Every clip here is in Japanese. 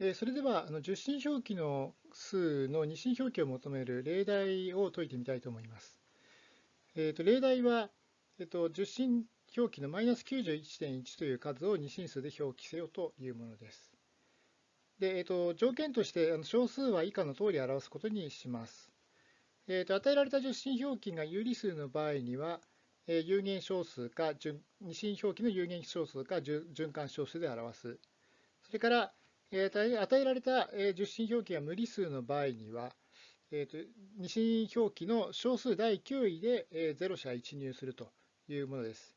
えーそれでは、あの受信表記の数の二進表記を求める例題を解いてみたいと思います。えーと例題は、えーと受信表記のマイナス91.1という数を二進数で表記せよというものです。で、えーと条件として、あの小数は以下の通り表すことにします。えーと与えられた受信表記が有理数の場合には、えー有限小数か二進表記の有限小数か循環小数で表す。それから、えー与えられたえー受信表記が無理数の場合には、えーと二進表記の小数第9位でえー0社1入するというものです。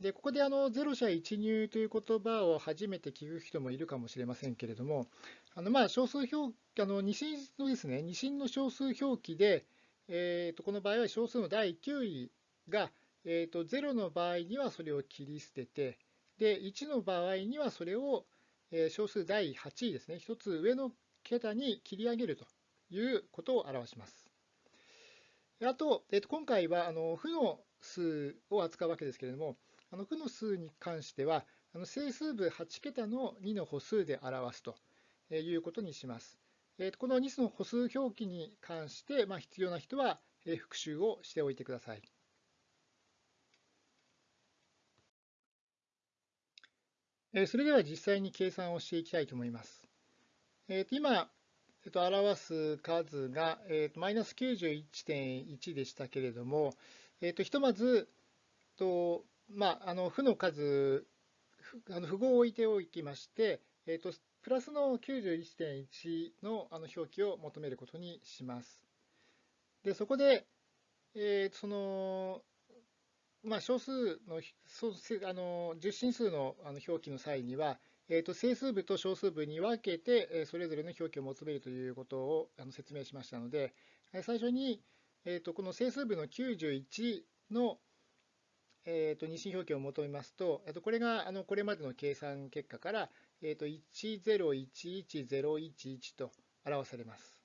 で、ここであの0社1入という言葉を初めて聞く人もいるかもしれませんけれども、あのまあ小数表あの二進のですね、二進の小数表記で、えーとこの場合は小数の第9位が、えーと0の場合にはそれを切り捨てて、で1の場合にはそれを小数第8位ですね、一つ上の桁に切り上げるということを表します。あと、えーと今回はあの負の数を扱うわけですけれども、あの負の数に関しては、あの整数部8桁の2の歩数で表すということにします。えーとこの2の歩数表記に関して、まあ、必要な人はえ復習をしておいてください。えーそれでは実際に計算をしていきたいと思います。えーと今、えーと表す数が、マイナス91.1でしたけれども、えーとひとまず、とまあ、あの負の数、あの符号を置いておきまして、えーとプラスの91.1のあの表記を求めることにします。で、そこで、えーその、まあ、小数のそうあの十進数のあの表記の際には、えーと整数部と小数部に分けて、えそれぞれの表記を求めるということをあの説明しましたので、え最初に、えーとこの整数部の91の、えーと二進表記を求めますと、えーとこれがあのこれまでの計算結果から、えーと1011011と表されます。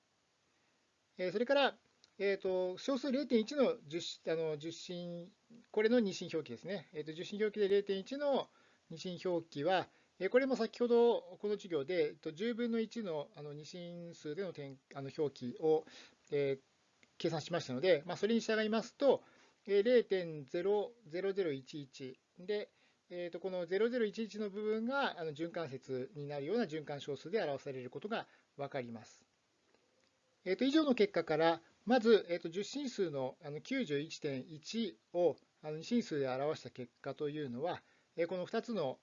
えそれから、えーと小数0.1の十あの十進、これの二進表記ですね。えーと十進表記で0.1の二進表記は、えーこれも先ほどこの授業で、えっと10分の1のあの二進数での点あの表記を、えー計算しましたので、まあ、それに従いますと、えー0.00011で、えーとこの0011の部分があの循環節になるような循環小数で表されることが分かります。えーと以上の結果から、まず、えーと10進数のあの91.1をあの2進数で表した結果というのは、えこの2つの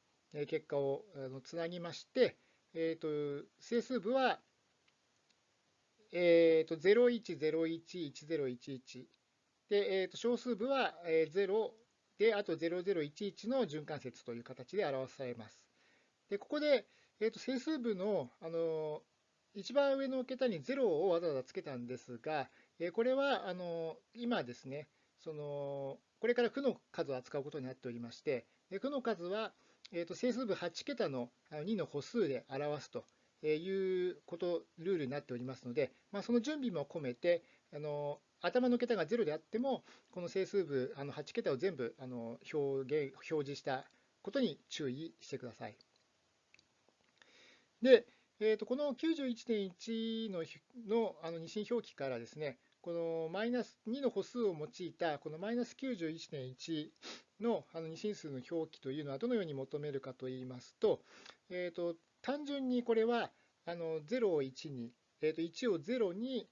結果をつなぎまして、えーと整数部は、えーと01011011で、えーと小数部は0で、あと0011の循環節という形で表されます。で、ここで、えーと整数部の、あの一番上の桁に0をわざわざつけたんですが、えこれはあの今ですね、そのこれから負の数を扱うことになっておりまして、で負の数は、えーと整数部8桁の2の歩数で表すということ、ルールになっておりますので、まあ、その準備も込めて、あの頭の桁が0であっても、この整数部あの8桁を全部あの表現表示したことに注意してください。で、えーとこの91.1ののあの二進表記からですね、このマイナス2の歩数を用いたこのマイナス91.1のあの二進数の表記というのはどのように求めるかといいますと、えーと単純にこれはあの0を1に、えーと1を0に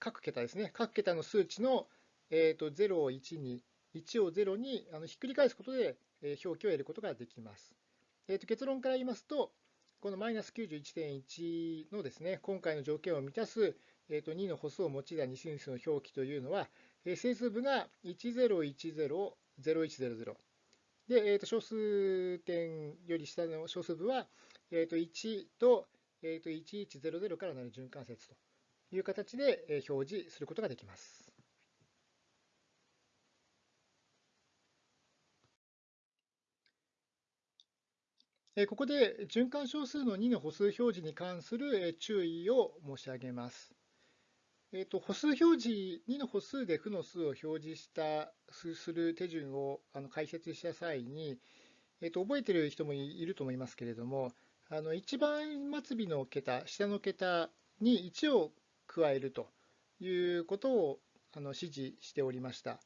各桁ですね、各桁の数値の、えーと0を1に、1を0にあのひっくり返すことで、表記を得ることができます。えーと結論から言いますと、このマイナス91.1のですね、今回の条件を満たす、えーと2の歩数を用いた二進数の表記というのは、えー整数部が10100100で、えーと小数点より下の小数部は、えーと1と,、えーと1100からなる循環節という形でえ表示することができます。ここで循環小数の2の歩数表示に関する注意を申し上げます。えーと歩数表示、2の歩数で負の数を表示したする手順をあの解説した際に、えーと覚えている人もいると思いますけれども、あの一番末尾の桁、下の桁に1を加えるということをあの指示しておりました。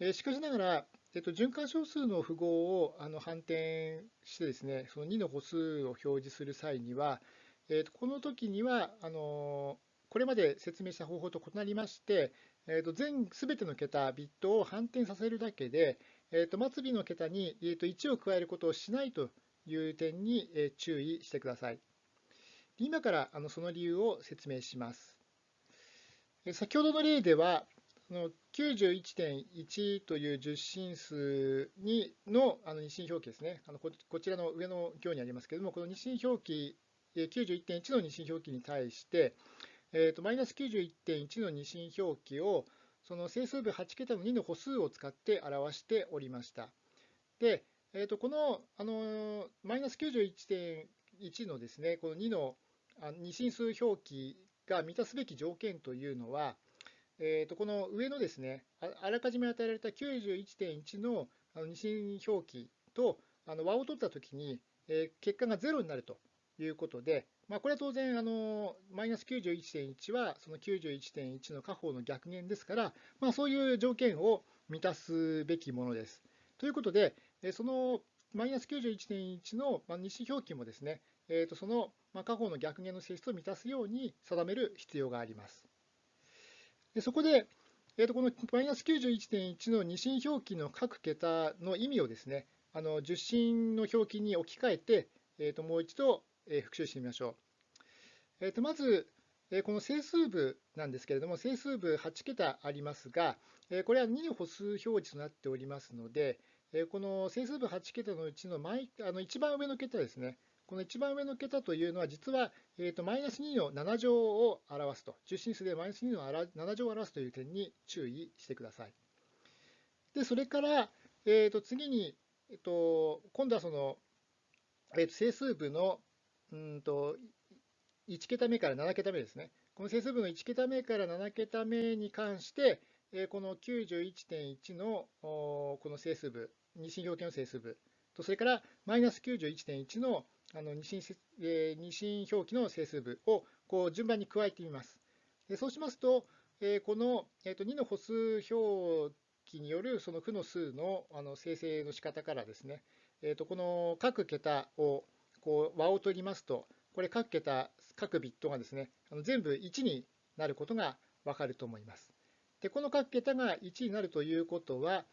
えしかしながら、えっと、循環小数の符号をあの反転してですね、その2の歩数を表示する際には、えっと、この時にはあのこれまで説明した方法と異なりまして、えっと、全すべての桁、ビットを反転させるだけで、えっと、末尾の桁に、えっと、1を加えることをしないという点にえ注意してください。今からあのその理由を説明します。先ほどの例では、91.1という十進数にのあの二進表記ですねあのこ、こちらの上の行にありますけれども、この二進表記、91.1の二進表記に対して、えーと、マイナス91.1の二進表記をその整数部8桁の2の歩数を使って表しておりました。で、えーと、この、あのマイナス91.1のですね、この2の二進数表記が満たすべき条件というのは、えー、とこの上のですねあらかじめ与えられた91.1の二進表記とあの和を取ったときに、えー、結果が0になるということで、まあ、これは当然あのマイナス91.1はその91.1の下方の逆減ですから、まあ、そういう条件を満たすべきものです。ということで、そのマイナス91.1の二進表記もですね、えー、とその下方の逆減の性質を満たすように定める必要があります。でそこで、えー、とこのマイナス91.1の二進表記の各桁の意味をですね、あの十進の表記に置き換えて、えー、ともう一度、えー、復習してみましょう。えー、とまず、えー、この整数部なんですけれども、整数部8桁ありますが、えー、これは2の歩数表示となっておりますので、えー、この整数部8桁のうちの毎あの一番上の桁ですね、この一番上の桁というのは、実は、えーと、マイナス2の7乗を表すと、中心数でマイナス2の7乗を表すという点に注意してください。で、それから、えー、と次に、えーと、今度はその、えー、と整数部のうんと1桁目から7桁目ですね。この整数部の1桁目から7桁目に関して、この91.1のこの整数部、二進表記の整数部と、それからマイナス91.1のあの二進,、二進表記の整数部をこう順番に加えてみます。そうしますと、この、2の歩数表記によるその負の数のあの生成の仕方からですね、この各桁をこう和を取りますと、これ各桁、各ビットがですね、あの全部1になることがわかると思います。で、この各桁が1になるということは、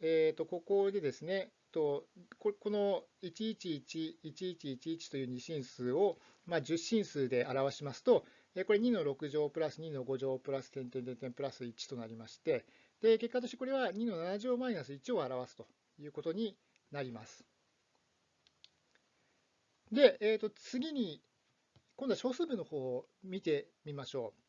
えー、とここでですね、とこの111111という二進数を、まあ、10進数で表しますと、これ2の6乗プラス2の5乗プラス点点点点プラス1となりまして、で結果としてこれは2の7乗マイナス1を表すということになります。で、えー、と次に、今度は小数部の方を見てみましょう。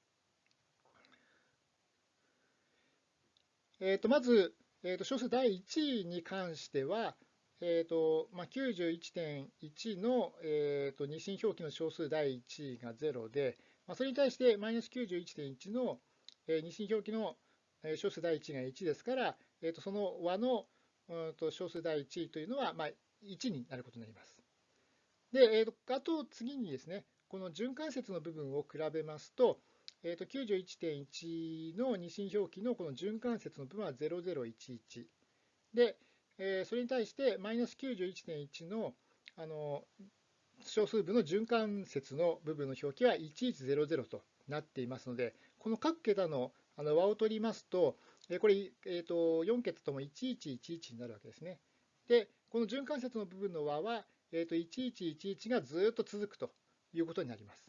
えー、とまず、えー、と小数第1位に関しては、えーとまあ、91.1の、えー、と二進表記の小数第1位が0で、まあ、それに対してマイナス91.1の、えー、二進表記の小数第1位が1ですから、えー、とその和の、うん、と小数第1位というのは、まあ、1になることになります。で、えー、とあと次にですね、この循環節の部分を比べますと、えー、と91.1の二進表記のこの循環節の部分は0011で、えー、それに対してマイナス91.1のあの小数部の循環節の部分の表記は1100となっていますので、この各桁のあの和を取りますと、これ、えー、と4桁とも1111になるわけですね。で、この循環節の部分の和は、えー、と1111がずっと続くということになります。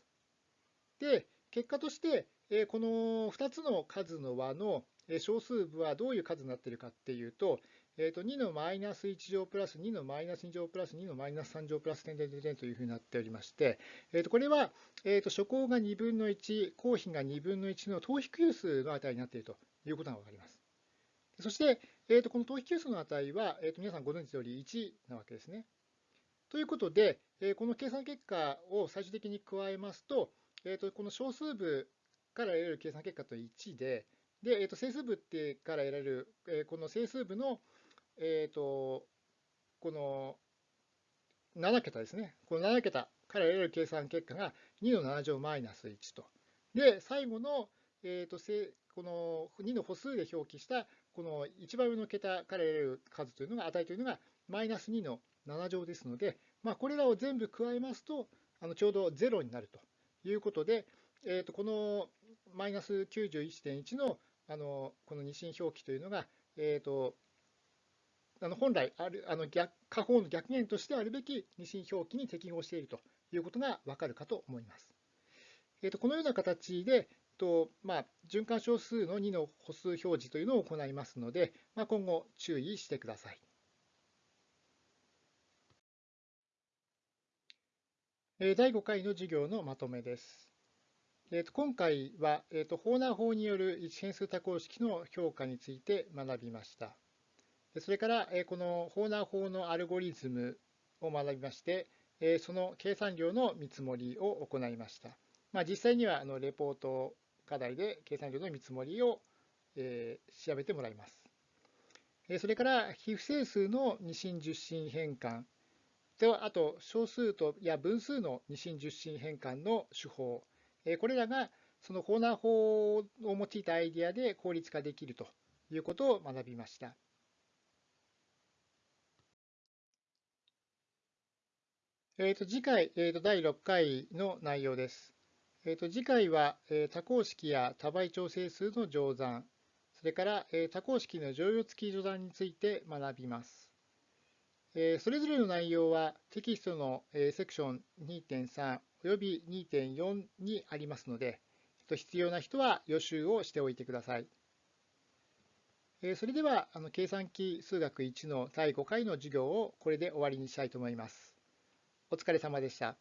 で、結果として、えこの2つの数の和の小数部はどういう数になっているかっていうと、えー、と2のマイナス1乗プラス2のマイナス2乗プラス2のマイナス3乗プラス点点点というふうになっておりまして、えー、とこれはえー、と初項が2分の1、公比が2分の1の等比級数の値になっているということが分かります。そして、えー、とこの等比級数の値は、えー、と皆さんご存知の通り1なわけですね。ということで、えこの計算結果を最終的に加えますと、えー、とこの小数部から得られる計算結果と1で、で、えー、と整数部ってから得られる、えー、この整数部の、えー、とこの7桁ですね。この7桁から得られる計算結果が2の7乗マイナス1と。で、最後の、えーと、この2の歩数で表記したこの一番上の桁から得られる数というのが、値というのがマイナス2の7乗ですので、まあ、これらを全部加えますと、あのちょうど0になるということで、えー、とこのマイナス91.1のあのこの二進表記というのが、えー、とあの本来あるあの逆下方の逆減としてあるべき二進表記に適合しているということがわかるかと思います。えー、とこのような形で、とまあ、循環小数の2の歩数表示というのを行いますので、まあ、今後注意してください。第5回の授業のまとめです。えー、と今回は、えー、とホーナー法による一変数多項式の評価について学びました。それから、えこのホーナー法のアルゴリズムを学びまして、えその計算量の見積もりを行いました。まあ、実際にはあのレポート課題で計算量の見積もりを、え調べてもらいます。それから非不整数の二進十進変換では、あと小数とや分数の二進十進変換の手法、これらがそのコーナー法を用いたアイデアで効率化できるということを学びました。えー、と次回、えー、と第6回の内容です。えー、と次回は、え、多項式や多倍調整数の乗算、それから、え、多項式の乗用付き乗算について学びます。それぞれの内容はテキストのセクション2.3および2.4にありますので、必要な人は予習をしておいてください。それでは、計算機数学1の第5回の授業をこれで終わりにしたいと思います。お疲れ様でした。